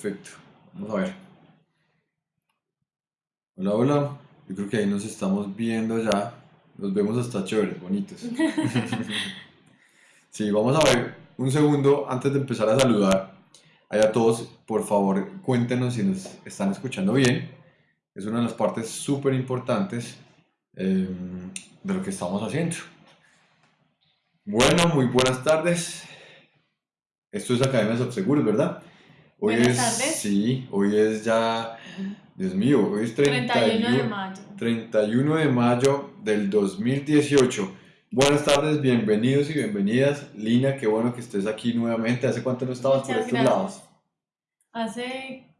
perfecto. Vamos a ver. Hola, hola. Yo creo que ahí nos estamos viendo ya. Nos vemos hasta chéveres, bonitos. sí, vamos a ver un segundo antes de empezar a saludar. a todos, por favor, cuéntenos si nos están escuchando bien. Es una de las partes súper importantes em, de lo que estamos haciendo. Bueno, muy buenas tardes. Esto es Academia de Seguros, ¿verdad? Hoy buenas tardes. Sí, hoy es ya, Dios mío, hoy es 31 de mayo. 31 de mayo del 2018. Buenas tardes, bienvenidos y bienvenidas. Lina, qué bueno que estés aquí nuevamente. ¿Hace cuánto no estabas por estos lados? Hace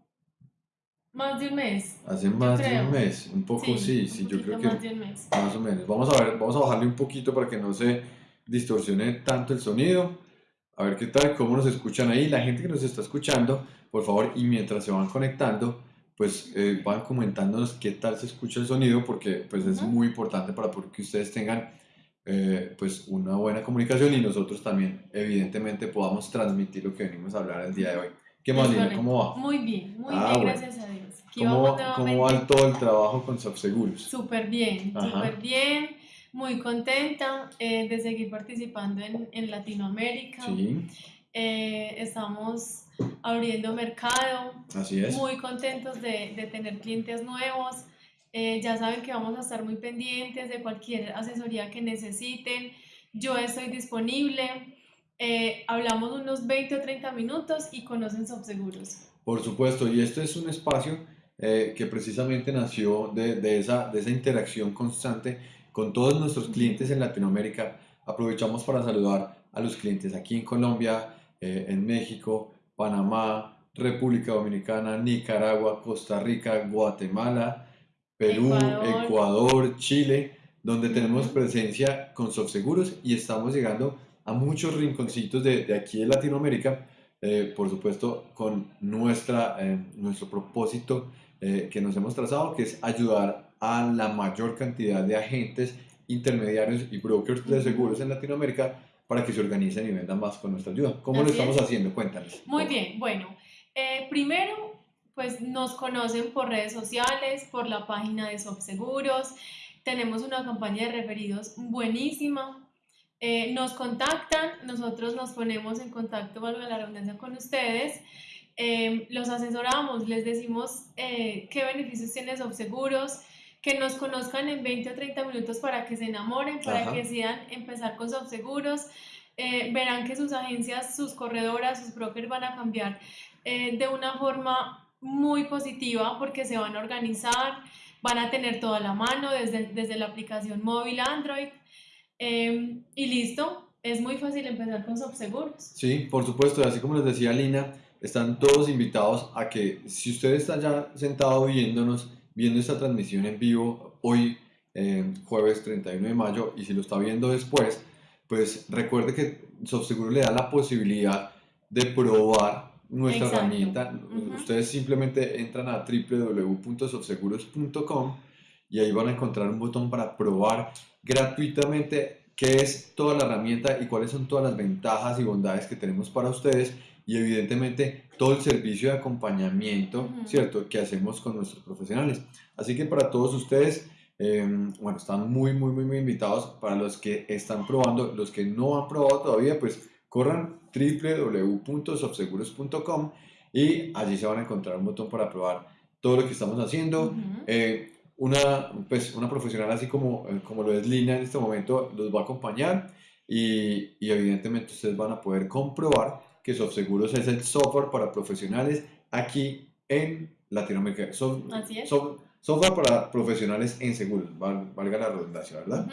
más de un mes. Hace más de un mes, un poco sí, sí, yo creo que más de un mes. más o menos. Vamos a ver, vamos a bajarle un poquito para que no se distorsione tanto el sonido. A ver qué tal, cómo nos escuchan ahí. La gente que nos está escuchando, por favor, y mientras se van conectando, pues eh, van comentándonos qué tal se escucha el sonido, porque pues es muy importante para que ustedes tengan eh, pues una buena comunicación y nosotros también, evidentemente, podamos transmitir lo que venimos a hablar el día de hoy. ¿Qué más, Lina? ¿Cómo va? Muy bien, muy ah, bien, gracias a Dios. ¿Cómo, ¿Cómo, va todo el trabajo con Subseguros? Súper bien, súper bien muy contenta eh, de seguir participando en, en Latinoamérica. Sí. Eh, estamos abriendo mercado. Así es. Muy contentos de, de tener clientes nuevos. Eh, ya saben que vamos a estar muy pendientes de cualquier asesoría que necesiten. Yo estoy disponible. hablamos unos 20 o 30 minutos y conocen Subseguros. Por supuesto, y este es un espacio que precisamente nació de, de, esa, de esa interacción constante con todos nuestros clientes en Latinoamérica. Aprovechamos para saludar a los clientes aquí en Colombia, eh, en México, Panamá, República Dominicana, Nicaragua, Costa Rica, Guatemala, Perú, Ecuador, Chile, donde tenemos presencia con Softseguros y estamos llegando a muchos rinconcitos de, de aquí de Latinoamérica, eh, por supuesto con nuestra, eh, nuestro propósito que nos hemos trazado, que es ayudar a la mayor cantidad de agentes, intermediarios y brokers de seguros en Latinoamérica para que se organicen y vendan más con nuestra ayuda. ¿Cómo lo estamos haciendo? Cuéntales. Muy bien, bueno, eh, primero pues nos conocen por redes sociales, por la página de Subseguros, tenemos una campaña de referidos buenísima, eh, nos contactan, nosotros nos ponemos en contacto, valga la redundancia, con ustedes, eh, los asesoramos, les decimos qué beneficios tiene Subseguros, que nos conozcan en 20 o 30 minutos para que se enamoren, para que decidan empezar con sus seguros. Eh, verán que sus agencias, sus corredoras, sus brokers van a cambiar eh, de una forma muy positiva porque se van a organizar, van a tener toda la mano desde, desde la aplicación móvil Android em, y listo. Es muy fácil empezar con Subseguros. Sí, por supuesto, así como les decía Lina, están todos invitados a que si usted está ya sentado viéndonos, viendo esta transmisión en vivo hoy, eh, jueves 31 de mayo, y si lo está viendo después, pues recuerde que Softseguro le da la posibilidad de probar nuestra herramienta. Ustedes simplemente entran a www.softseguros.com y ahí van a encontrar un botón para probar gratuitamente qué es toda la herramienta y cuáles son todas las ventajas y bondades que tenemos para ustedes y evidentemente todo el servicio de acompañamiento, ¿cierto?, que hacemos con nuestros profesionales. Así que para todos ustedes, em, bueno, están muy, muy, muy, muy invitados. Para los que están probando, los que no han probado todavía, pues corran www.softseguros.com y allí se van a encontrar un botón para probar todo lo que estamos haciendo. Eh, una, pues, una profesional así como, eh, como lo es Lina en este momento los va a acompañar y, y evidentemente ustedes van a poder comprobar que SoftSeguros es el software para profesionales aquí en Latinoamérica. Así es. software para profesionales en seguros, valga la redundancia, ¿verdad?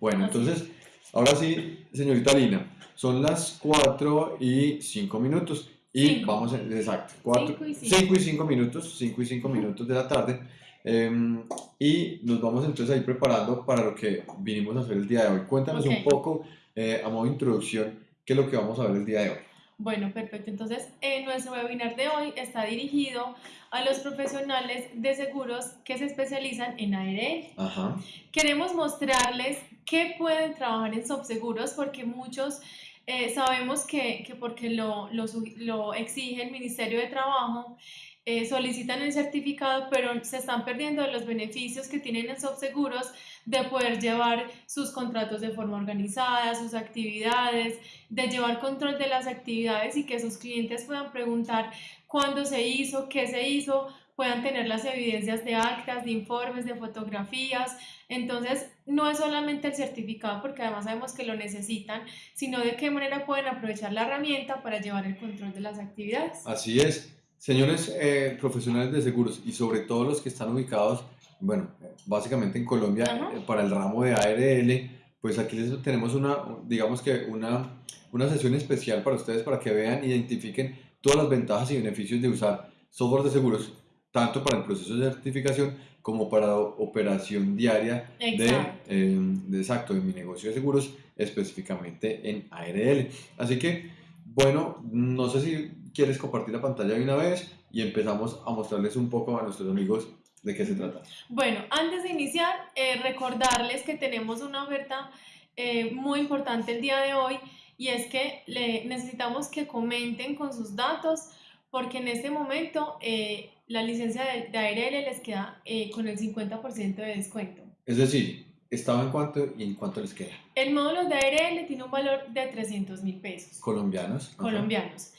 Bueno, entonces, ahora sí, señorita Lina, son las 4 y 5 minutos. Y vamos, a, exacto, 4, 5 y 5 minutos, 5 y 5 minutos de la tarde. Em, y nos vamos entonces a ir preparando para lo que vinimos a hacer el día de hoy. Cuéntanos un poco, eh, a modo de introducción, qué es lo que vamos a ver el día de hoy. Bueno, perfecto. Entonces, eh, nuestro webinar de hoy está dirigido a los profesionales de seguros que se especializan en ARL. Ajá. Queremos mostrarles qué pueden trabajar en Subseguros porque muchos eh, sabemos que, que porque lo, lo, lo, exige el Ministerio de Trabajo, eh, solicitan el certificado, pero se están perdiendo los beneficios que tienen en Subseguros de poder llevar sus contratos de forma organizada, sus actividades, de llevar control de las actividades y que sus clientes puedan preguntar cuándo se hizo, qué se hizo, puedan tener las evidencias de actas, de informes, de fotografías. Entonces, no es solamente el certificado, porque además sabemos que lo necesitan, sino de qué manera pueden aprovechar la herramienta para llevar el control de las actividades. Así es. Señores eh, profesionales de seguros y sobre todo los que están ubicados, bueno, básicamente en Colombia eh, para el ramo de ARL, pues aquí les tenemos una, digamos que una, una sesión especial para ustedes para que vean, identifiquen todas las ventajas y beneficios de usar software de seguros, tanto para el proceso de certificación como para la operación diaria de, eh, de, exacto, de mi negocio de seguros, específicamente en ARL. Así que, bueno, no sé si quieres compartir la pantalla de una vez y empezamos a mostrarles un poco a nuestros amigos de qué se trata. Bueno, antes de iniciar, eh, recordarles que tenemos una oferta eh, muy importante el día de hoy y es que le, necesitamos que comenten con sus datos porque en este momento eh, la licencia de, de, ARL les queda con el 50% de descuento. Es decir, ¿estaba en cuánto y en cuánto les queda? El módulo de ARL tiene un valor de 300 mil pesos. ¿Colombianos? Colombianos.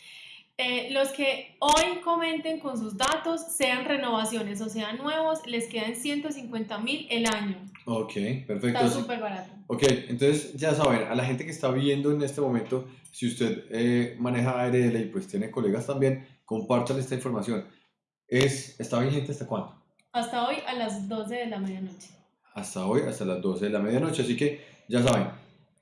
Eh, los que hoy comenten con sus datos, sean renovaciones o sean nuevos, les quedan 150 mil el año. Ok, perfecto. Está súper barato. Ok, entonces ya saben, a la gente que está viendo en este momento, si usted eh, maneja ARL y pues tiene colegas también, compartan esta información. Es, ¿Está vigente hasta cuándo? Hasta hoy a las 12 de la medianoche. Hasta hoy, hasta las 12 de la medianoche. Así que ya saben,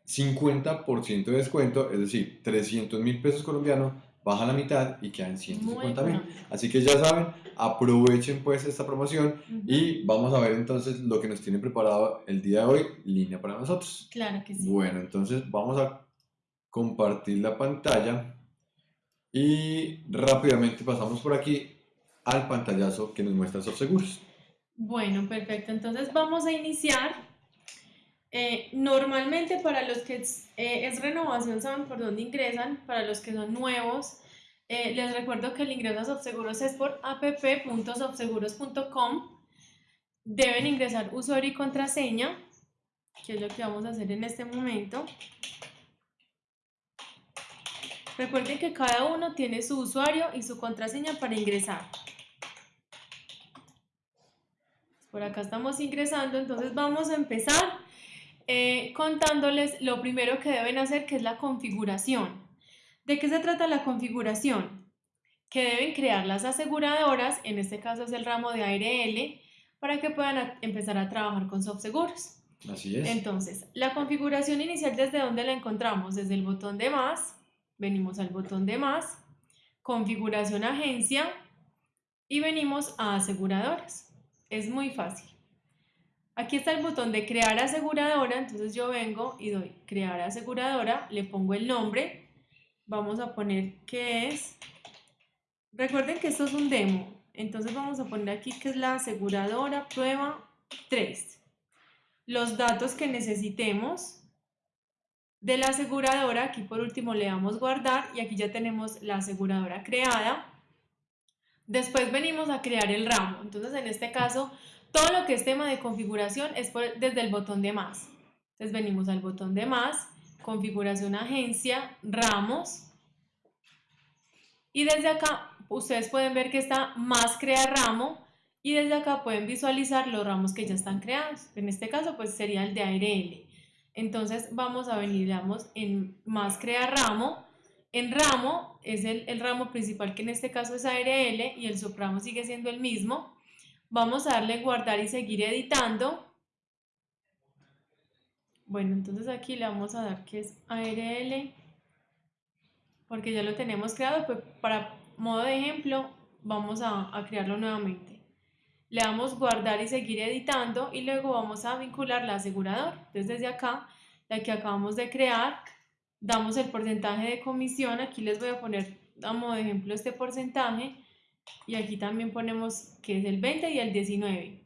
50% de descuento, es decir, 300 mil pesos colombianos baja la mitad y quedan 150 mil. Así que ya saben, aprovechen pues esta promoción y vamos a ver entonces lo que nos tiene preparado el día de hoy, línea para nosotros. Claro que sí. Bueno, entonces vamos a compartir la pantalla y rápidamente pasamos por aquí al pantallazo que nos muestra seguros Bueno, perfecto. Entonces vamos a iniciar. Eh, normalmente para los que eh, es renovación saben por dónde ingresan, para los que son nuevos, eh, les recuerdo que el ingreso a Subseguros es por app.subseguros.com. Deben ingresar usuario y contraseña, que es lo que vamos a hacer en este momento. Recuerden que cada uno tiene su usuario y su contraseña para ingresar. Por acá estamos ingresando, entonces vamos a empezar eh, contándoles lo primero que deben hacer, que es la configuración. ¿De qué se trata la configuración? Que deben crear las aseguradoras, en este caso es el ramo de ARL, para que puedan empezar a trabajar con SoftSeguros. Así es. Entonces, la configuración inicial, ¿desde dónde la encontramos? Desde el botón de más, venimos al botón de más, configuración agencia y venimos a aseguradoras. Es muy fácil. Aquí está el botón de crear aseguradora, entonces yo vengo y doy crear aseguradora, le pongo el nombre, vamos a poner que es, recuerden que esto es un demo, entonces vamos a poner aquí que es la aseguradora prueba 3. Los datos que necesitemos de la aseguradora, aquí por último le damos guardar y aquí ya tenemos la aseguradora creada. Después venimos a crear el ramo, entonces en este caso todo lo que es tema de configuración es desde el botón de más. Entonces venimos al botón de más configuración agencia, ramos. Y desde acá ustedes pueden ver que está más crear ramo y desde acá pueden visualizar los ramos que ya están creados. En este caso pues sería el de ARL. Entonces vamos a venir en más crear ramo. En ramo es el, el ramo principal que en este caso es ARL y el subramo sigue siendo el mismo. Vamos a darle guardar y seguir editando. Bueno, entonces aquí le vamos a dar que es ARL, porque ya lo tenemos creado, pues para modo de ejemplo vamos a, crearlo nuevamente. Le damos guardar y seguir editando y luego vamos a vincular la aseguradora. Entonces desde acá, la que acabamos de crear, damos el porcentaje de comisión, aquí les voy a poner damos de ejemplo este porcentaje y aquí también ponemos que es el 20 y el 19.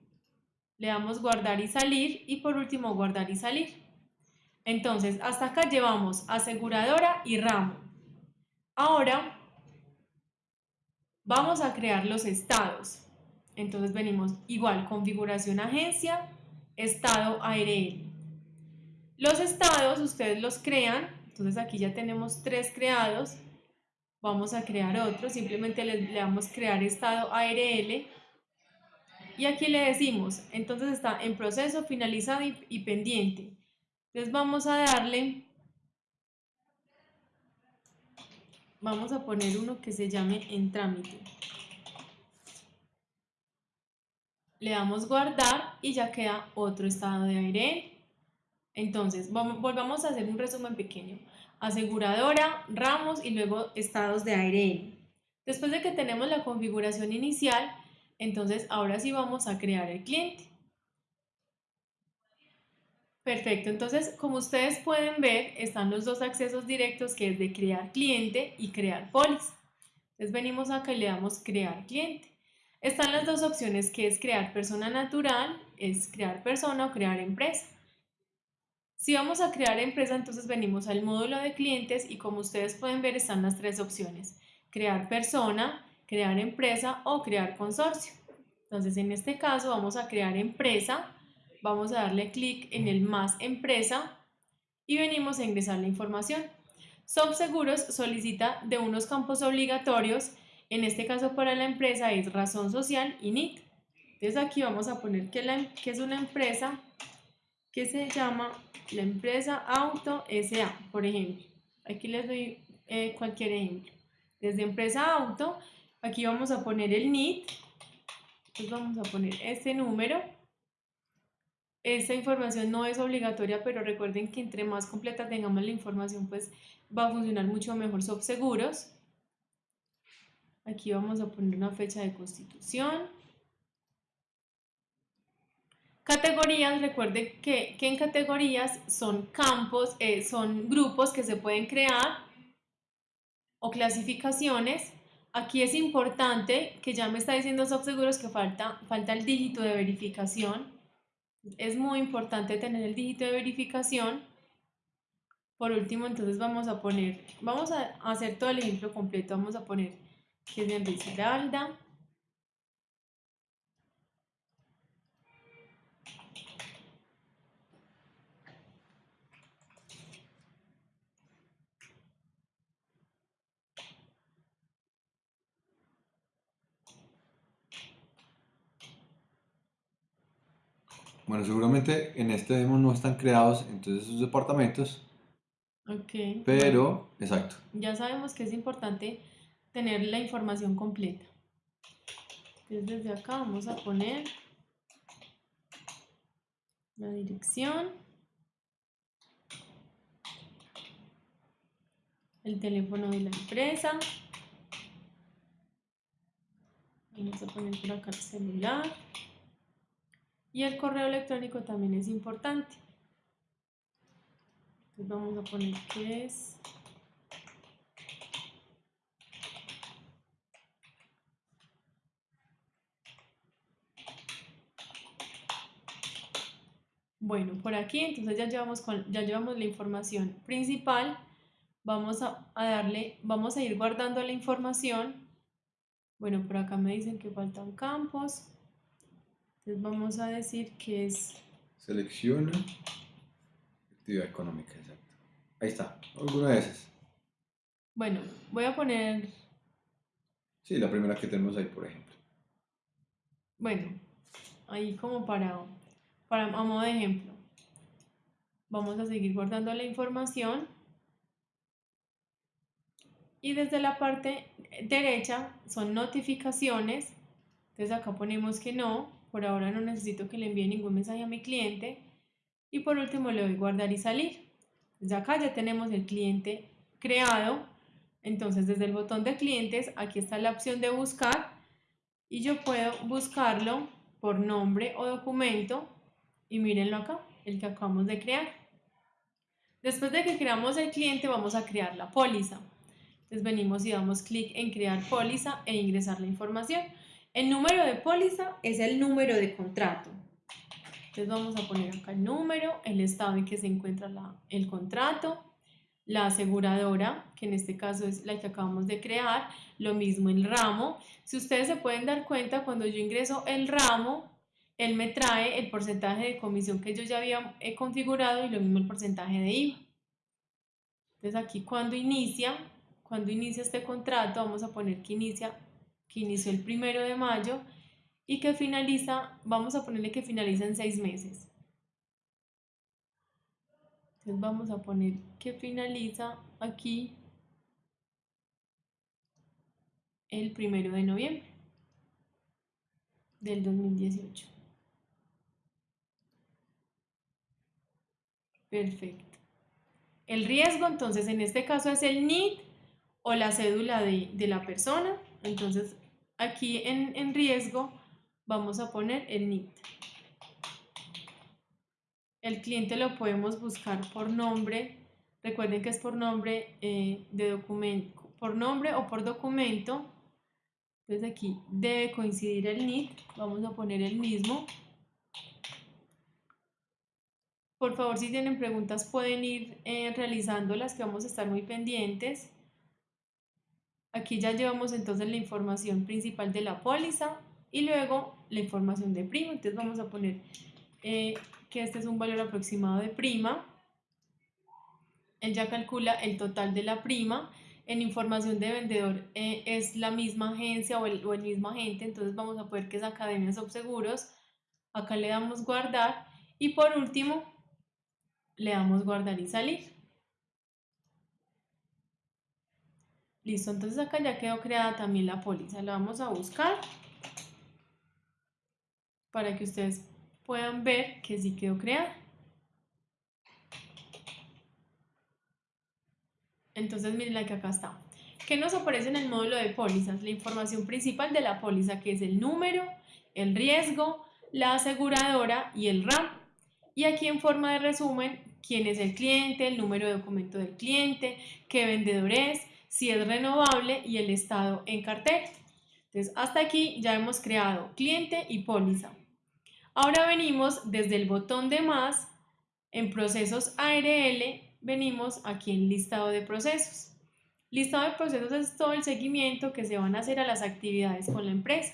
Le damos guardar y salir y por último guardar y salir. Entonces, hasta acá llevamos aseguradora y ramo. Ahora vamos a crear los estados. Entonces venimos igual, configuración agencia, estado ARL. Los estados ustedes los crean, entonces aquí ya tenemos tres creados. Vamos a crear otro, simplemente le, damos crear estado ARL. Y aquí le decimos, entonces está en proceso, finalizado y, pendiente. Entonces vamos a darle, vamos a poner uno que se llame en trámite. Le damos guardar y ya queda otro estado de aire. Entonces, vamos, volvamos a hacer un resumen pequeño. Aseguradora, ramos y luego estados de aire. Después de que tenemos la configuración inicial, entonces ahora sí vamos a crear el cliente. Perfecto, entonces como ustedes pueden ver, están los dos accesos directos que es de crear cliente y crear póliza. Entonces venimos acá y le damos crear cliente. Están las dos opciones que es crear persona natural, es crear persona o crear empresa. Si vamos a crear empresa, entonces venimos al módulo de clientes y como ustedes pueden ver están las tres opciones. Crear persona, crear empresa o crear consorcio. Entonces en este caso vamos a crear empresa vamos a darle clic en el más empresa y venimos a ingresar la información. Seguros solicita de unos campos obligatorios, en este caso para la empresa es razón social y NIT. Entonces aquí vamos a poner que, que es una empresa que se llama la empresa Auto SA, por ejemplo. Aquí les doy eh, cualquier ejemplo. Desde empresa Auto, aquí vamos a poner el NIT. Entonces vamos a poner este número esta información no es obligatoria, pero recuerden que entre más completa tengamos la información, pues va a funcionar mucho mejor seguros. Aquí vamos a poner una fecha de constitución. Categorías, recuerden que, en categorías son campos, eh, son grupos que se pueden crear o clasificaciones. Aquí es importante que ya me está diciendo seguros que falta, falta el dígito de verificación es muy importante tener el dígito de verificación. Por último, entonces vamos a poner, vamos a hacer todo el ejemplo completo. Vamos a poner que es de Risaralda. Bueno, seguramente en este demo no están creados entonces sus departamentos. Ok. Pero, exacto. Ya sabemos que es importante tener la información completa. Entonces desde acá vamos a poner la dirección, el teléfono de la empresa, vamos a poner por acá el celular. Y el correo electrónico también es importante. Entonces vamos a poner que es Bueno, por aquí entonces ya llevamos, ya llevamos la información principal. Vamos a, a, darle, vamos a ir guardando la información. Bueno, por acá me dicen que faltan campos. Entonces vamos a decir que es... Selecciona actividad económica, exacto. Ahí está, alguna de esas. Bueno, voy a poner... Sí, la primera que tenemos ahí, por ejemplo. Bueno, ahí como para, para a modo de ejemplo. Vamos a seguir guardando la información. Y desde la parte derecha son notificaciones. Entonces acá ponemos que no. Por ahora no necesito que le envíe ningún mensaje a mi cliente. Y por último le doy guardar y salir. Desde acá ya tenemos el cliente creado. Entonces desde el botón de clientes aquí está la opción de buscar y yo puedo buscarlo por nombre o documento y mírenlo acá, el que acabamos de crear. Después de que creamos el cliente, vamos a crear la póliza. Entonces venimos y damos clic en crear póliza e ingresar la información. El número de póliza es el número de contrato. Entonces vamos a poner acá el número, el estado en que se encuentra el contrato, la aseguradora, que en este caso es la que acabamos de crear, lo mismo el ramo. Si ustedes se pueden dar cuenta, cuando yo ingreso el ramo, él me trae el porcentaje de comisión que yo ya había eh, configurado y lo mismo el porcentaje de IVA. Entonces aquí cuando inicia, cuando inicia este contrato, vamos a poner que inicia, que inició el primero de mayo y que finaliza, vamos a ponerle que finaliza en seis meses. Entonces vamos a poner que finaliza aquí el primero de noviembre del 2018. Perfecto. El riesgo, entonces, en este caso es el NIT o la cédula de, la persona. Entonces, aquí en, en riesgo vamos a poner el NIT. El cliente lo podemos buscar por nombre. Recuerden que es por nombre eh, de documento, por nombre o por documento. Entonces aquí debe coincidir el NIT. Vamos a poner el mismo. Por favor, si tienen preguntas pueden ir eh, realizándolas, que vamos a estar muy pendientes. Aquí ya llevamos entonces la información principal de la póliza y luego la información de prima. Entonces vamos a poner eh, que este es un valor aproximado de prima. Él ya calcula el total de la prima. En información de vendedor eh, es la misma agencia o el, mismo agente, entonces vamos a poder que es Academia Subseguros. Acá le damos guardar y por último le damos guardar y salir. Listo, entonces acá ya quedó creada también la póliza. La vamos a buscar para que ustedes puedan ver que sí quedó creada. Entonces miren la que acá está. ¿Qué nos aparece en el módulo de pólizas? La información principal de la póliza que es el número, el riesgo, la aseguradora y el RAM. Y aquí en forma de resumen, quién es el cliente, el número de documento del cliente, qué vendedor es, si es renovable y el estado en cartel. Entonces, hasta aquí ya hemos creado cliente y póliza. Ahora venimos desde el botón de más, en procesos ARL, venimos aquí en listado de procesos. Listado de procesos es todo el seguimiento que se van a hacer a las actividades con la empresa.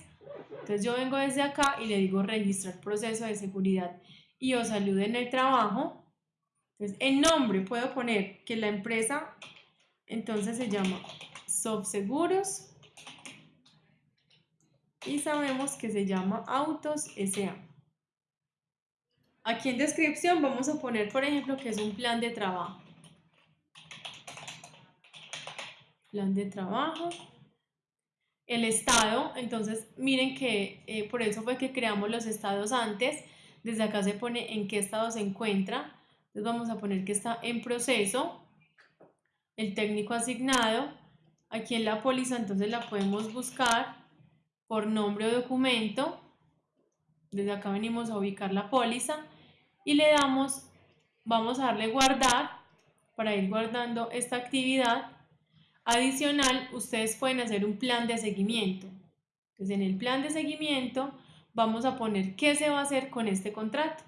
Entonces yo vengo desde acá y le digo registrar proceso de seguridad y o salud en el trabajo. Entonces en nombre puedo poner que la empresa entonces se llama Subseguros y sabemos que se llama Autos SA. Aquí en descripción vamos a poner, por ejemplo, que es un plan de trabajo. Plan de trabajo. El estado, entonces miren que eh, por eso fue que creamos los estados antes. Desde acá se pone en qué estado se encuentra. Entonces vamos a poner que está en proceso. El técnico asignado. Aquí en la póliza entonces la podemos buscar por nombre o documento. Desde acá venimos a ubicar la póliza y le damos, vamos a darle guardar para ir guardando esta actividad. Adicional, ustedes pueden hacer un plan de seguimiento. Entonces, en el plan de seguimiento vamos a poner qué se va a hacer con este contrato.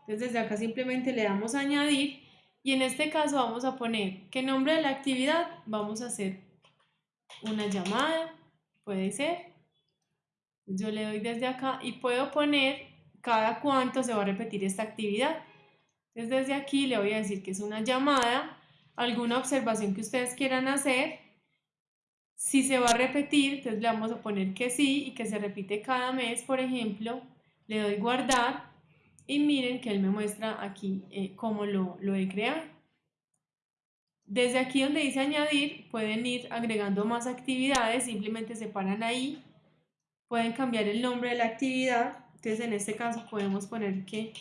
Entonces, desde acá simplemente le damos añadir y en este caso vamos a poner qué nombre de la actividad vamos a hacer una llamada, puede ser. Yo le doy desde acá y puedo poner cada cuánto se va a repetir esta actividad. Entonces desde aquí le voy a decir que es una llamada, alguna observación que ustedes quieran hacer. Si se va a repetir, entonces le vamos a poner que sí y que se repite cada mes, por ejemplo. Le doy guardar y miren que él me muestra aquí eh, cómo lo, lo he creado. Desde aquí donde dice añadir, pueden ir agregando más actividades, simplemente se paran ahí. Pueden cambiar el nombre de la actividad entonces en este caso podemos poner que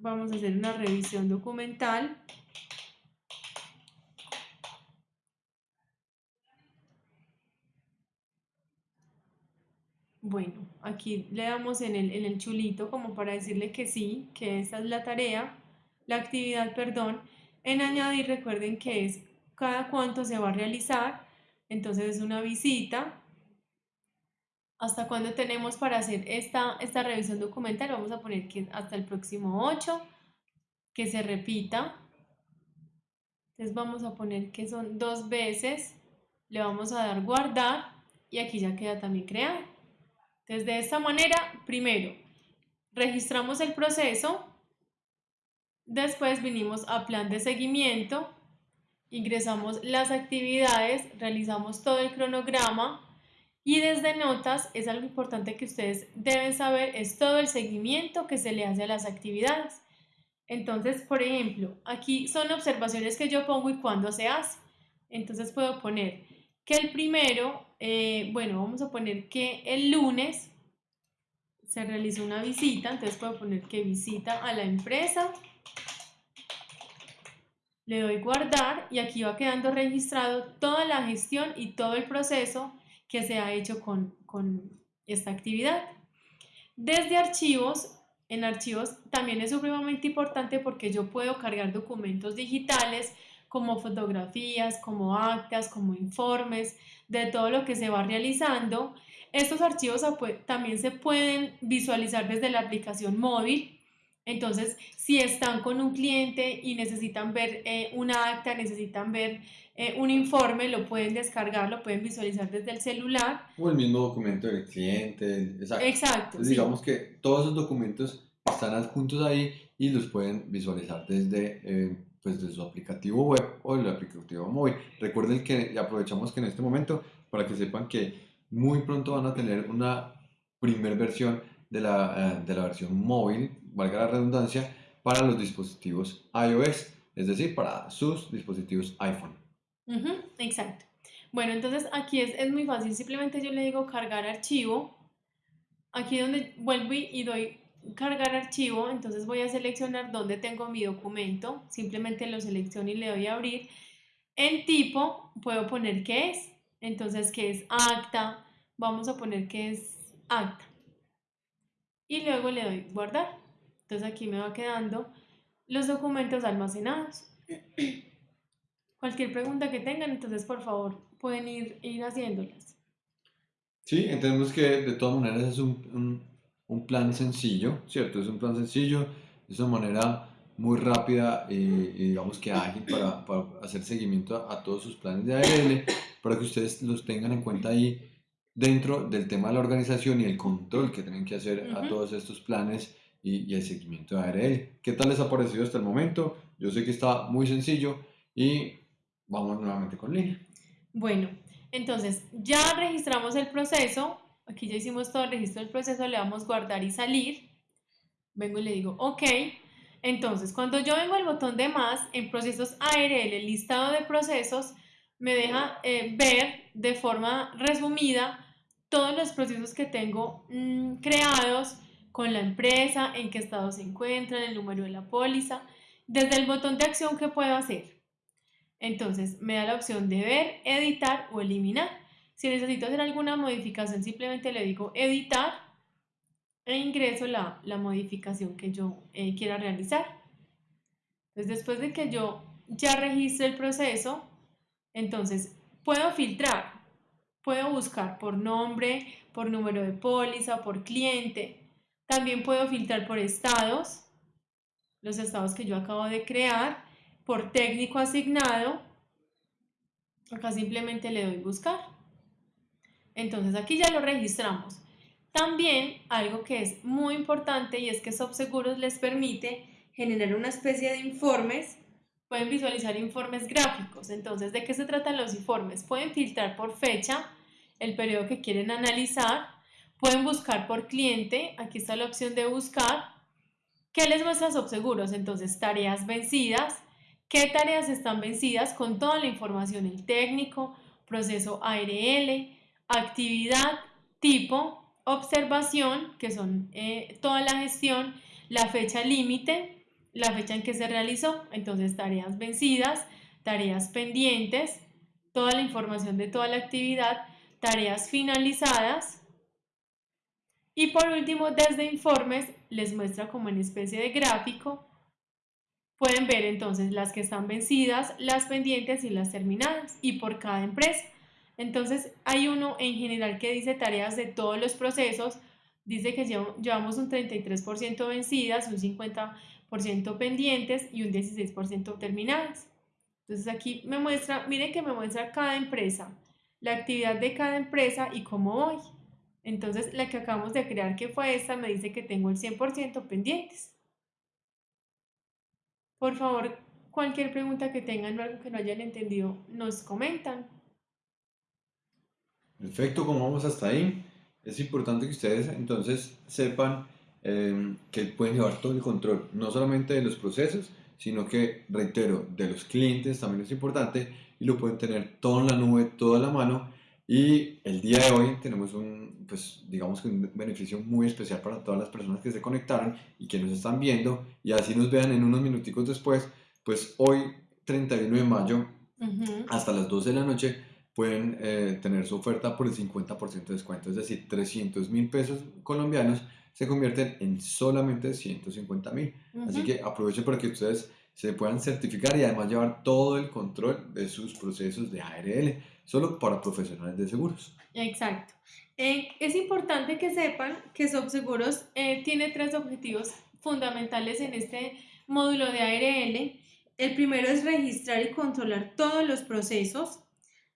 vamos a hacer una revisión documental. Bueno, aquí le damos en el, chulito como para decirle que sí, que esta es la tarea, la actividad, perdón. En añadir, recuerden que es cada cuánto se va a realizar. Entonces es una visita. ¿Hasta cuándo tenemos para hacer esta, esta revisión documental? Vamos a poner que hasta el próximo 8, que se repita. Entonces vamos a poner que son dos veces. Le vamos a dar guardar y aquí ya queda también crear. Entonces de esta manera, primero, registramos el proceso. Después vinimos a plan de seguimiento ingresamos las actividades, realizamos todo el cronograma y desde notas es algo importante que ustedes deben saber, es todo el seguimiento que se le hace a las actividades. Entonces, por ejemplo, aquí son observaciones que yo pongo y cuándo se hace. Entonces puedo poner que el primero, eh, bueno, vamos a poner que el lunes se realizó una visita, entonces puedo poner que visita a la empresa le doy guardar y aquí va quedando registrado toda la gestión y todo el proceso que se ha hecho con, esta actividad. Desde archivos, en archivos también es supremamente importante porque yo puedo cargar documentos digitales como fotografías, como actas, como informes, de todo lo que se va realizando. Estos archivos también se pueden visualizar desde la aplicación móvil entonces, si están con un cliente y necesitan ver eh, una acta, necesitan ver eh, un informe, lo pueden descargar, lo pueden visualizar desde el celular. O el mismo documento del cliente. Exacto. Exacto Digamos que todos esos documentos están adjuntos ahí y los pueden visualizar desde, eh, pues, desde su aplicativo web o el aplicativo móvil. Recuerden que aprovechamos que en este momento para que sepan que muy pronto van a tener una primer versión de la, de la versión móvil valga la redundancia, para los dispositivos iOS, es decir, para sus dispositivos iPhone. exacto. Bueno, entonces aquí es, es, muy fácil, simplemente yo le digo cargar archivo, aquí donde vuelvo y doy cargar archivo, entonces voy a seleccionar dónde tengo mi documento, simplemente lo selecciono y le doy a abrir. En tipo puedo poner qué es, entonces qué es acta, vamos a poner que es acta. Y luego le doy guardar. Entonces aquí me va quedando los documentos almacenados. Cualquier pregunta que tengan, entonces por favor pueden ir, ir haciéndolas. Sí, entendemos que de todas maneras es un, un, plan sencillo, ¿cierto? Es un plan sencillo, es una manera muy rápida y, digamos que ágil para, para hacer seguimiento a, todos sus planes de ARL, para que ustedes los tengan en cuenta ahí dentro del tema de la organización y el control que tienen que hacer a todos estos planes y, el seguimiento de ARL. ¿Qué tal les ha parecido hasta el momento? Yo sé que está muy sencillo y vamos nuevamente con Lina. Bueno, entonces ya registramos el proceso. Aquí ya hicimos todo el registro del proceso, le damos guardar y salir. Vengo y le digo OK. Entonces, cuando yo vengo al botón de más, en procesos ARL, el listado de procesos, me deja eh, ver de forma resumida todos los procesos que tengo mm, creados, con la empresa, en qué estado se encuentran, el número de la póliza, desde el botón de acción que puedo hacer. Entonces me da la opción de ver, editar o eliminar. Si necesito hacer alguna modificación, simplemente le digo editar e ingreso la, modificación que yo eh, quiera realizar. Entonces después de que yo ya registre el proceso, entonces puedo filtrar, puedo buscar por nombre, por número de póliza, por cliente, también puedo filtrar por estados, los estados que yo acabo de crear, por técnico asignado. Acá simplemente le doy buscar. Entonces aquí ya lo registramos. También algo que es muy importante y es que SoftSeguros les permite generar una especie de informes. Pueden visualizar informes gráficos. Entonces, ¿de qué se tratan los informes? Pueden filtrar por fecha, el periodo que quieren analizar, Pueden buscar por cliente, aquí está la opción de buscar. ¿Qué les muestra Subseguros? Entonces, tareas vencidas. ¿Qué tareas están vencidas? Con toda la información, el técnico, proceso ARL, actividad, tipo, observación, que son eh, toda la gestión, la fecha límite, la fecha en que se realizó, entonces tareas vencidas, tareas pendientes, toda la información de toda la actividad, tareas finalizadas, y por último, desde informes les muestra como en especie de gráfico pueden ver entonces las que están vencidas, las pendientes y las terminadas y por cada empresa. Entonces hay uno en general que dice tareas de todos los procesos, dice que llevamos un 33% vencidas, un 50% pendientes y un 16% terminadas. Entonces aquí me muestra, miren que me muestra cada empresa, la actividad de cada empresa y cómo voy. Entonces la que acabamos de crear que fue esta me dice que tengo el 100% pendientes. Por favor, cualquier pregunta que tengan o algo que no hayan entendido, nos comentan. Perfecto, como vamos hasta ahí, es importante que ustedes entonces sepan em, que pueden llevar todo el control, no solamente de los procesos, sino que, reitero, de los clientes también es importante y lo pueden tener todo en la nube, todo a la mano. Y el día de hoy tenemos un, pues digamos que un beneficio muy especial para todas las personas que se conectaron y que nos están viendo y así nos vean en unos minuticos después, pues hoy 31 de mayo hasta las 12 de la noche pueden eh, tener su oferta por el 50% de descuento, es decir, 300 mil pesos colombianos se convierten en solamente 150 mil. Así que aprovechen para que ustedes se puedan certificar y además llevar todo el control de sus procesos de ARL, solo para profesionales de seguros. Exacto. Eh, es importante que sepan que SobSeguros eh, tiene tres objetivos fundamentales en este módulo de ARL. El primero es registrar y controlar todos los procesos.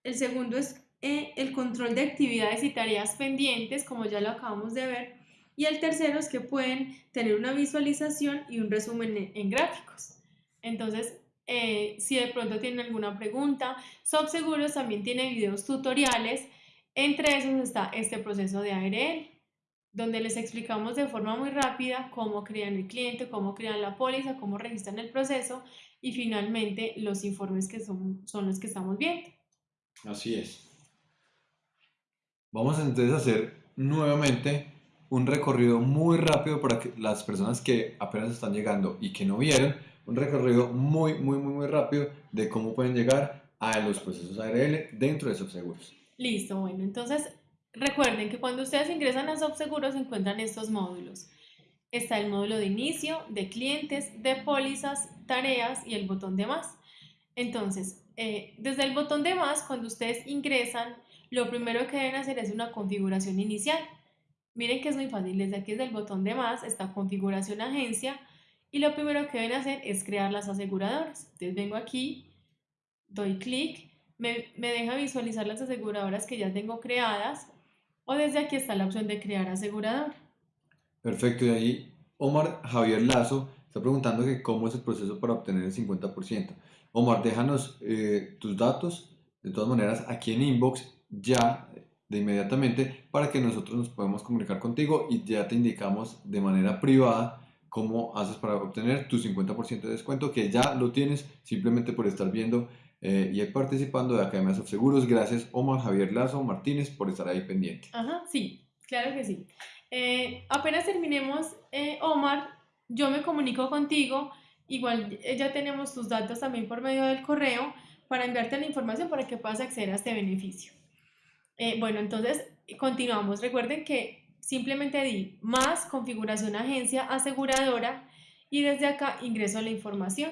El segundo es eh, el control de actividades y tareas pendientes, como ya lo acabamos de ver. Y el tercero es que pueden tener una visualización y un resumen en, gráficos. Entonces, eh, si de pronto tienen alguna pregunta, SobSeguros también tiene videos tutoriales. Entre esos está este proceso de ARL, donde les explicamos de forma muy rápida cómo crean el cliente, cómo crean la póliza, cómo registran el proceso y finalmente los informes que son, son los que estamos viendo. Así es. Vamos entonces a hacer nuevamente un recorrido muy rápido para que las personas que apenas están llegando y que no vieron, un recorrido muy, muy, muy, muy rápido de cómo pueden llegar a los procesos ARL dentro de SobSeguros. Listo, bueno, entonces recuerden que cuando ustedes ingresan a SobSeguros encuentran estos módulos. Está el módulo de inicio, de clientes, de pólizas, tareas y el botón de más. Entonces, eh, desde el botón de más, cuando ustedes ingresan, lo primero que deben hacer es una configuración inicial. Miren que es muy fácil, desde aquí desde el botón de más está configuración agencia y lo primero que deben hacer es crear las aseguradoras. Entonces vengo aquí, doy clic, me, me deja visualizar las aseguradoras que ya tengo creadas o desde aquí está la opción de crear aseguradora. Perfecto, y ahí Omar Javier Lazo está preguntando que cómo es el proceso para obtener el 50%. Omar, déjanos eh, tus datos, de todas maneras, aquí en inbox ya de inmediatamente para que nosotros nos podamos comunicar contigo y ya te indicamos de manera privada cómo haces para obtener tu 50% de descuento que ya lo tienes simplemente por estar viendo eh, y participando de Academias of Seguros. Gracias Omar Javier Lazo Martínez por estar ahí pendiente. Ajá, sí, claro que sí. Eh, apenas terminemos, Omar, yo me comunico contigo Igual eh, ya tenemos tus datos también por medio del correo para enviarte la información para que puedas acceder a este beneficio. Eh, bueno, entonces continuamos. Recuerden que simplemente di más configuración agencia aseguradora y desde acá ingreso a la información.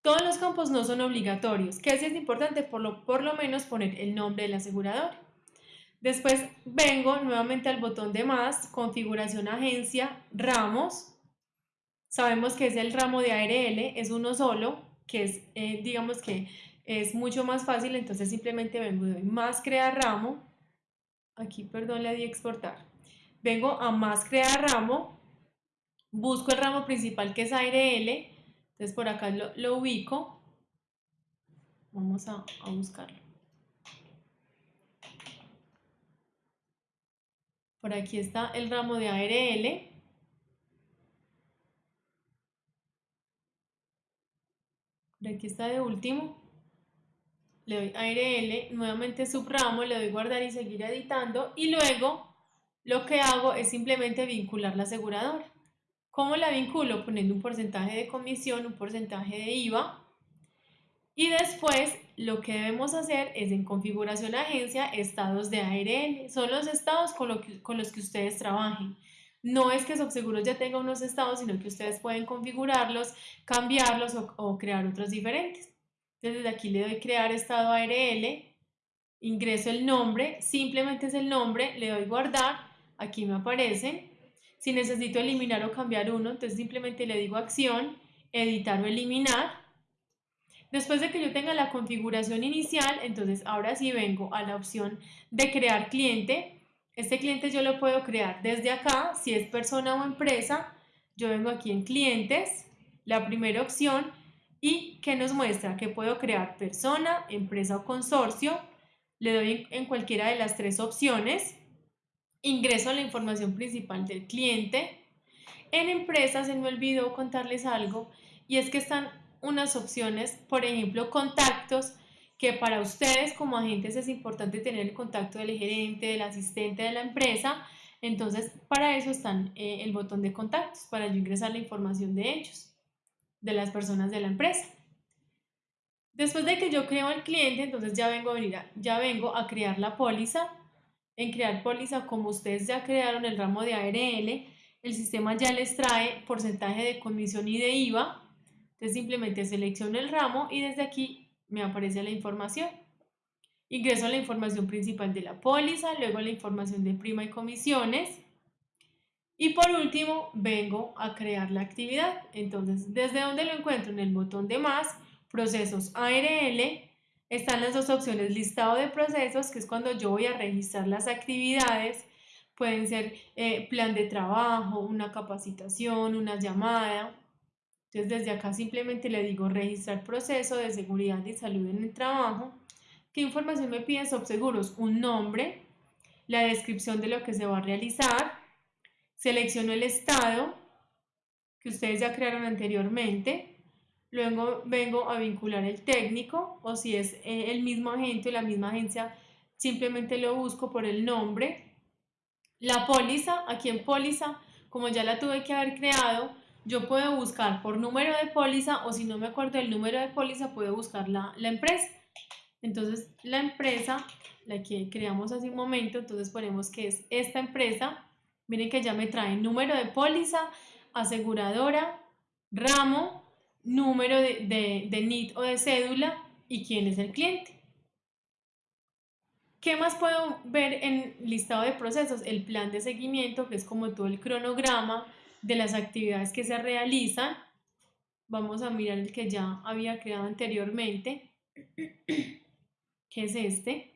Todos los campos no son obligatorios, que es importante por lo, por lo menos poner el nombre del asegurador. Después vengo nuevamente al botón de más, configuración agencia, ramos, Sabemos que es el ramo de ARL, es uno solo, que es, eh, digamos que es mucho más fácil, entonces simplemente vengo de más crear ramo, aquí perdón le di exportar, vengo a más crear ramo, busco el ramo principal que es ARL, entonces por acá lo, ubico, vamos a, a buscarlo. Por aquí está el ramo de ARL. Aquí está de último, le doy ARL, nuevamente subramo, le doy guardar y seguir editando y luego lo que hago es simplemente vincular la aseguradora. ¿Cómo la vinculo? Poniendo un porcentaje de comisión, un porcentaje de IVA y después lo que debemos hacer es en configuración agencia, estados de ARL. Son los estados con, con los que ustedes trabajen. No es que Subseguros ya tenga unos estados, sino que ustedes pueden configurarlos, cambiarlos o, crear otros diferentes. Entonces desde aquí le doy crear estado ARL, ingreso el nombre, simplemente es el nombre, le doy guardar, aquí me aparece. Si necesito eliminar o cambiar uno, entonces simplemente le digo acción, editar o eliminar. Después de que yo tenga la configuración inicial, entonces ahora sí vengo a la opción de crear cliente. Este cliente yo lo puedo crear desde acá, si es persona o empresa. Yo vengo aquí en clientes, la primera opción, y que nos muestra que puedo crear persona, empresa o consorcio. Le doy en cualquiera de las tres opciones. Ingreso la información principal del cliente. En empresas se me olvidó contarles algo y es que están unas opciones, por ejemplo, contactos, que para ustedes como agentes es importante tener el contacto del gerente, del asistente de la empresa. Entonces, para eso están eh, el botón de contactos, para yo ingresar la información de ellos, de las personas de la empresa. Después de que yo creo el cliente, entonces ya vengo a venir ya vengo a crear la póliza. En crear póliza, como ustedes ya crearon el ramo de ARL, el sistema ya les trae porcentaje de comisión y de IVA entonces simplemente selecciono el ramo y desde aquí me aparece la información. Ingreso la información principal de la póliza, luego la información de prima y comisiones. Y por último, vengo a crear la actividad. Entonces, ¿desde dónde lo encuentro? En el botón de más, procesos ARL, están las dos opciones, listado de procesos, que es cuando yo voy a registrar las actividades. Pueden ser eh, plan de trabajo, una capacitación, una llamada. Desde acá simplemente le digo registrar proceso de seguridad y salud en el trabajo. ¿Qué información me piden Subseguros? Un nombre, la descripción de lo que se va a realizar, selecciono el estado que ustedes ya crearon anteriormente, luego vengo a vincular el técnico o si es eh, el mismo agente o la misma agencia, simplemente lo busco por el nombre. La póliza, aquí en póliza, como ya la tuve que haber creado, yo puedo buscar por número de póliza o si no me acuerdo del número de póliza, puedo buscar la, empresa. Entonces, la empresa, la que creamos hace un momento, entonces ponemos que es esta empresa. Miren que ya me trae número de póliza, aseguradora, ramo, número de, de, de NIT o de cédula y quién es el cliente. ¿Qué más puedo ver en listado de procesos? El plan de seguimiento, que es como todo el cronograma de las actividades que se realizan. Vamos a mirar el que ya había creado anteriormente, que es este.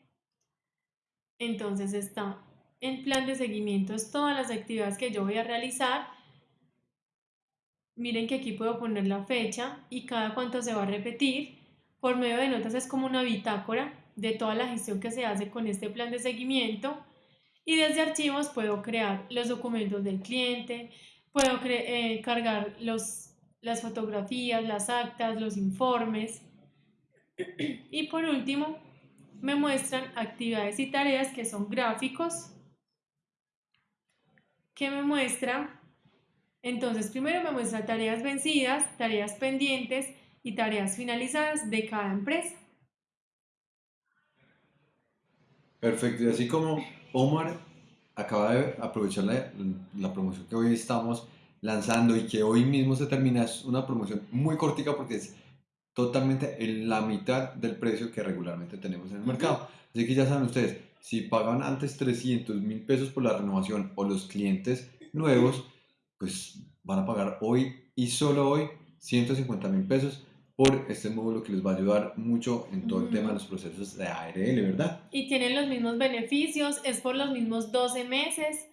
Entonces está en plan de seguimiento, es todas las actividades que yo voy a realizar. Miren que aquí puedo poner la fecha y cada cuánto se va a repetir. Por medio de notas es como una bitácora de toda la gestión que se hace con este plan de seguimiento. Y desde archivos puedo crear los documentos del cliente, Puedo eh, cargar los, las fotografías, las actas, los informes. Y por último, me muestran actividades y tareas que son gráficos. que me muestra? Entonces, primero me muestra tareas vencidas, tareas pendientes y tareas finalizadas de cada empresa. Perfecto, y así como Omar acaba de aprovechar la, promoción que hoy estamos lanzando y que hoy mismo se termina, es una promoción muy cortica porque es totalmente en la mitad del precio que regularmente tenemos en el mercado. Así que ya saben ustedes, si pagan antes 300 mil pesos por la renovación o los clientes nuevos, pues van a pagar hoy y solo hoy 150 mil pesos por este módulo que les va a ayudar mucho en todo el tema de los procesos de ARL, ¿verdad? Y tienen los mismos beneficios, es por los mismos 12 meses,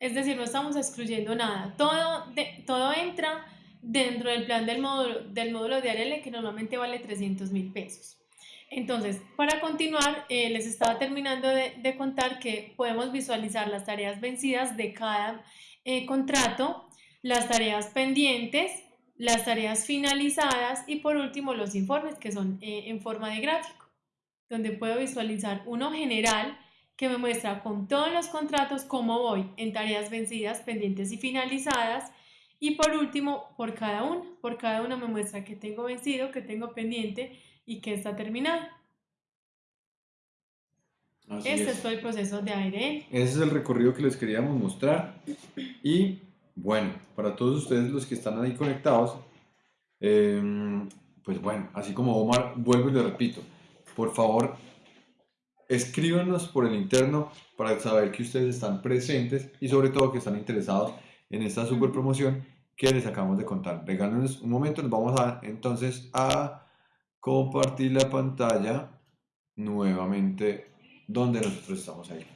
es decir, no estamos excluyendo nada. Todo, de, todo entra dentro del plan del módulo, del módulo de ARL que normalmente vale 300 mil pesos. Entonces, para continuar, eh, les estaba terminando de, de, contar que podemos visualizar las tareas vencidas de cada eh, contrato, las tareas pendientes, las tareas finalizadas y por último los informes que son eh, en forma de gráfico, donde puedo visualizar uno general que me muestra con todos los contratos cómo voy en tareas vencidas, pendientes y finalizadas y por último por cada uno, por cada uno me muestra que tengo vencido, que tengo pendiente y que está terminado. Así Este es. es todo el proceso de ARL. Ese es el recorrido que les queríamos mostrar. Y bueno, para todos ustedes los que están ahí conectados, em, pues bueno, así como Omar, vuelvo y le repito, por favor, escríbanos por el interno para saber que ustedes están presentes y sobre todo que están interesados en esta super promoción que les acabamos de contar. Regálenos un momento, nos vamos a entonces a compartir la pantalla nuevamente donde nosotros estamos ahí.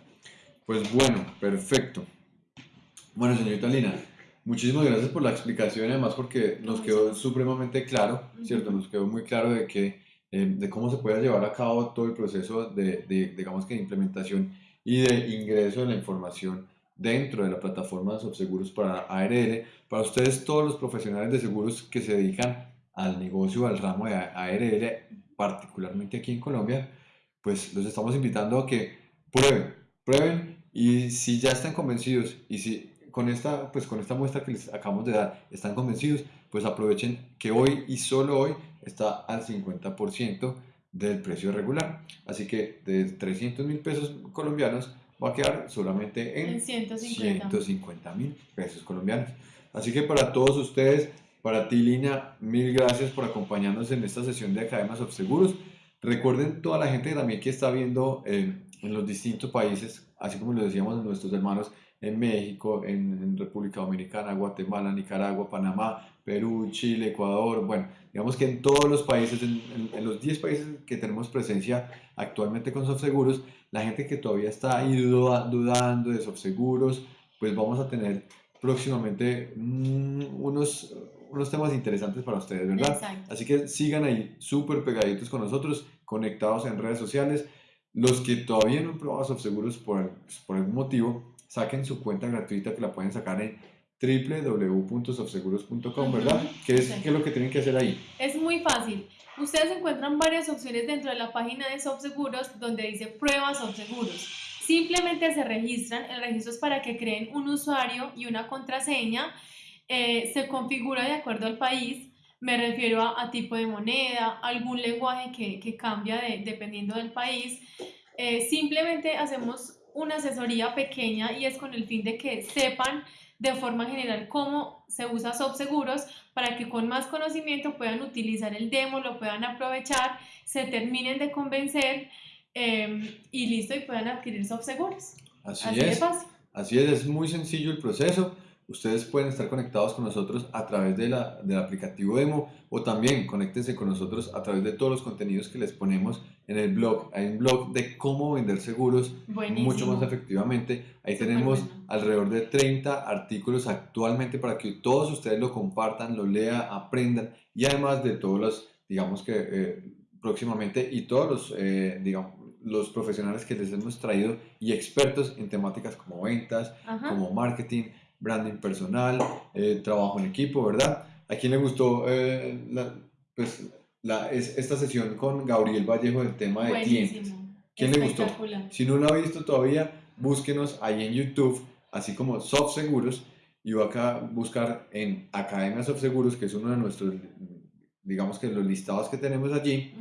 Pues bueno, perfecto. Bueno, señorita Lina, muchísimas gracias por la explicación, además porque nos quedó supremamente claro, ¿cierto? Nos quedó muy claro de que, eh, de cómo se puede llevar a cabo todo el proceso de, de, digamos que de implementación y de ingreso de la información dentro de la plataforma de Subseguros para ARL. Para ustedes, todos los profesionales de seguros que se dedican al negocio, al ramo de ARL, particularmente aquí en Colombia, pues los estamos invitando a que prueben, prueben y si ya están convencidos y si con esta, pues con esta muestra que les acabamos de dar están convencidos, pues aprovechen que hoy y solo hoy está al 50% del precio regular. Así que de 300 mil pesos colombianos va a quedar solamente en, En 150. 150 mil pesos colombianos. Así que para todos ustedes, para ti Lina, mil gracias por acompañarnos en esta sesión de Academias of Seguros. Recuerden toda la gente también que está viendo eh, en los distintos países, así como lo decíamos nuestros hermanos en México, en, en, República Dominicana, Guatemala, Nicaragua, Panamá, Perú, Chile, Ecuador, bueno, digamos que en todos los países, en, en, en los 10 países que tenemos presencia actualmente con Sofseguros, la gente que todavía está ahí duda, dudando de Sofseguros, pues vamos a tener próximamente mmm, unos, unos temas interesantes para ustedes, ¿verdad? Exacto. Así que sigan ahí súper pegaditos con nosotros, conectados en redes sociales. Los que todavía no han probado Sofseguros por, por algún motivo, saquen su cuenta gratuita que la pueden sacar en www.sofseguros.com, ¿verdad? ¿Qué es, Sí. ¿Qué es lo que tienen que hacer ahí? Es muy fácil. Ustedes encuentran varias opciones dentro de la página de Sobseguros donde dice pruebas Sobseguros. Simplemente se registran. El registro es para que creen un usuario y una contraseña. Eh, se configura de acuerdo al país. Me refiero a, a tipo de moneda, algún lenguaje que, que cambia de- dependiendo del país. Eh, simplemente hacemos una asesoría pequeña y es con el fin de que sepan de forma general cómo se usa Sobseguros para que con más conocimiento puedan utilizar el demo, lo puedan aprovechar, se terminen de convencer eh, y listo y puedan adquirir Sobseguros. Así, Así de es. fácil. Así es, es muy sencillo el proceso. Ustedes pueden estar conectados con nosotros a través de la, del aplicativo Demo o también conéctense con nosotros a través de todos los contenidos que les ponemos en el blog. Hay un blog de cómo vender seguros Buenísimo. mucho más efectivamente. Ahí tenemos bueno. alrededor de 30 artículos actualmente para que todos ustedes lo compartan, lo lean, aprendan y además de todos los, digamos que eh, próximamente y todos los, eh, digamos, los profesionales que les hemos traído y expertos en temáticas como ventas, Ajá. como marketing, branding personal, eh, trabajo en equipo, ¿verdad? ¿A quién le gustó eh, la, pues, la, es, esta sesión con Gabriel Vallejo del tema de clientes? Buenísimo. ¿Quién le gustó? Si no lo ha visto todavía, búsquenos ahí en YouTube, así como Soft Seguros, y va acá a buscar en Academia Soft Seguros, que es uno de nuestros, digamos que los listados que tenemos allí,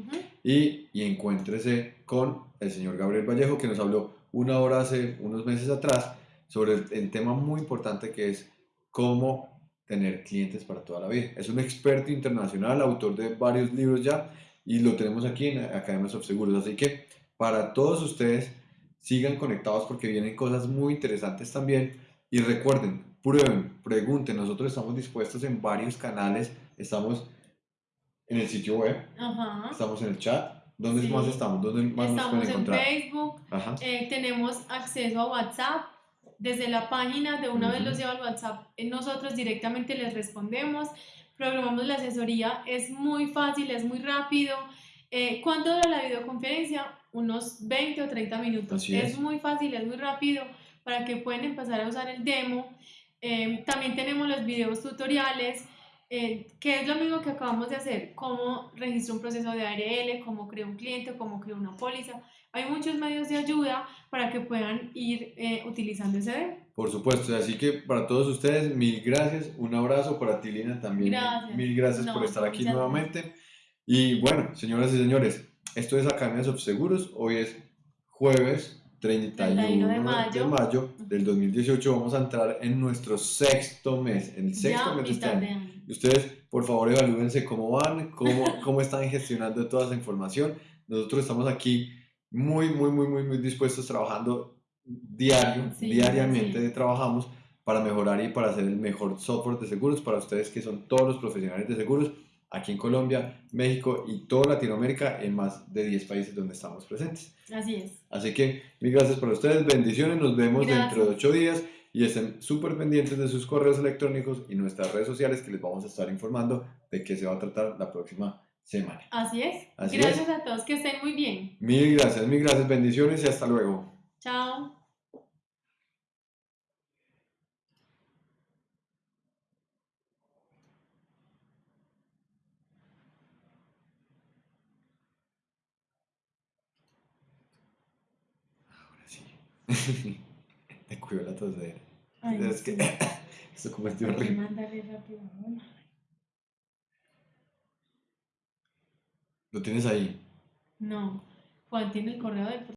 y, y encuéntrese con el señor Gabriel Vallejo, que nos habló una hora hace unos meses atrás sobre el, el tema muy importante que es cómo tener clientes para toda la vida. Es un experto internacional, autor de varios libros ya, y lo tenemos aquí en Academia Soft Seguros. Así que para todos ustedes, sigan conectados porque vienen cosas muy interesantes también. Y recuerden, prueben, pregunten. Nosotros estamos dispuestos en varios canales. Estamos en el sitio web, Ajá. estamos en el chat. ¿Dónde Sí. más estamos? ¿Dónde más nos Estamos pueden en encontrar? Facebook, Ajá. eh, tenemos acceso a WhatsApp. Desde la página de una vez Ujú. los lleva al WhatsApp. eh, Nosotros directamente les respondemos. Programamos la asesoría. Es muy fácil, es muy rápido. Eh, ¿Cuánto dura la videoconferencia? Unos 20 o 30 minutos. Es. es. muy fácil, es muy rápido para que puedan empezar a usar el demo. Eh, también tenemos los videos tutoriales, eh, que es lo mismo que acabamos de hacer, cómo registro un proceso de ARL, cómo creo un cliente, cómo creo una póliza. Hay muchos medios de ayuda para que puedan ir eh, utilizando ese. Por supuesto, así que para todos ustedes, mil gracias, un abrazo para ti, Lina, también. Gracias. Mil gracias No, por estar aquí nuevamente. Y bueno, señoras y señores, esto es Academia Seguros. Hoy es jueves 31 de de mayo. mayo del 2018 vamos a entrar en nuestro sexto mes, en el sexto ya mes de este de año. Y ustedes, por favor, evalúense cómo van, cómo, cómo están gestionando toda esa información. Nosotros estamos aquí muy, muy, muy, muy, muy dispuestos trabajando diario, Sí, diariamente sí. trabajamos para mejorar y para hacer el mejor software de seguros para ustedes que son todos los profesionales de seguros aquí en Colombia, México y toda Latinoamérica en más de 10 países donde estamos presentes. Así es. Así que mil gracias para ustedes, bendiciones, nos vemos dentro de Gracias. 8 días y estén súper pendientes de sus correos electrónicos y nuestras redes sociales que les vamos a estar informando de qué se va a tratar la próxima semana. Así es. Así Gracias a todos, que estén muy bien. Mil gracias, mil gracias, bendiciones y hasta luego. Chao. Ahora sí. Me cuido la tosera. Ay, es que esto como es que horrible. mandarle rápido. Lo tienes ahí. No. Juan tiene el correo del